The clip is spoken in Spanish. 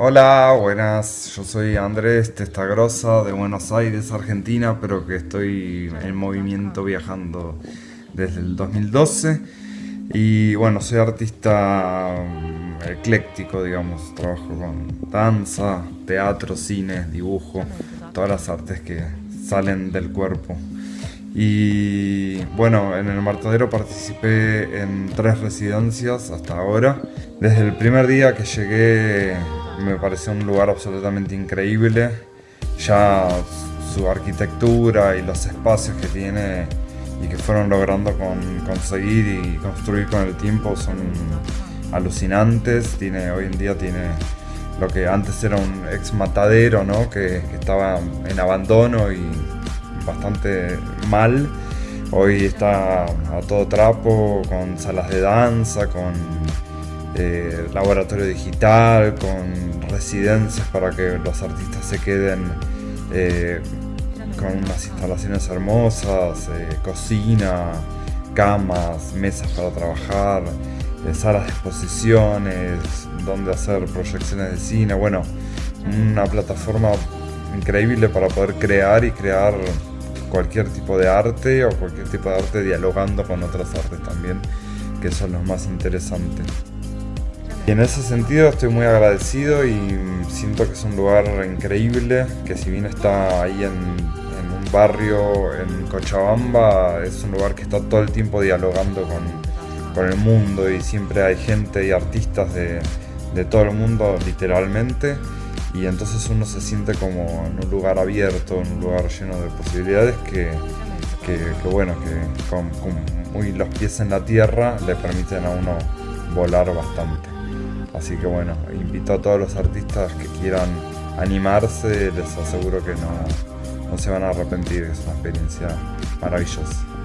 Hola, buenas. Yo soy Andrés Testagrosa de Buenos Aires, Argentina, pero que estoy en movimiento viajando desde el 2012. Y bueno, soy artista mm, ecléctico, digamos. Trabajo con danza, teatro, cine, dibujo, todas las artes que salen del cuerpo. Y bueno, en el Martadero participé en tres residencias hasta ahora. Desde el primer día que llegué me pareció un lugar absolutamente increíble. Ya su arquitectura y los espacios que tiene y que fueron logrando con, conseguir y construir con el tiempo son alucinantes. Tiene, hoy en día tiene lo que antes era un ex matadero, ¿no? que, que estaba en abandono y bastante mal. Hoy está a todo trapo, con salas de danza, con eh, laboratorio digital, con residencias para que los artistas se queden eh, con unas instalaciones hermosas, eh, cocina, camas, mesas para trabajar, salas de exposiciones, donde hacer proyecciones de cine, bueno, una plataforma increíble para poder crear y crear cualquier tipo de arte o cualquier tipo de arte dialogando con otras artes también, que son los más interesantes. Y en ese sentido estoy muy agradecido y siento que es un lugar increíble, que si bien está ahí en, un barrio en Cochabamba, es un lugar que está todo el tiempo dialogando con, con el mundo y siempre hay gente y artistas de, de todo el mundo literalmente y entonces uno se siente como en un lugar abierto, en un lugar lleno de posibilidades que, que, bueno, que con, muy los pies en la tierra le permiten a uno volar bastante. Así que bueno, invito a todos los artistas que quieran animarse, les aseguro que no, no se van a arrepentir, es una experiencia maravillosa.